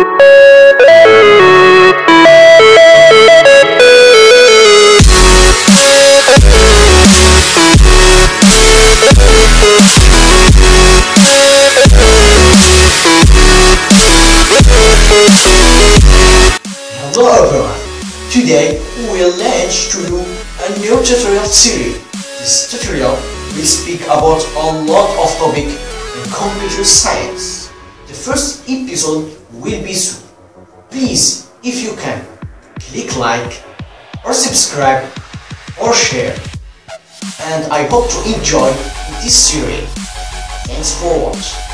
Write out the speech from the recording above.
Hello everyone! Today we will launch to you a new tutorial series. This tutorial will speak about a lot of topic in computer science. The first episode will be soon. Please, if you can, click like or subscribe or share. And I hope to enjoy this series. Thanks for watching.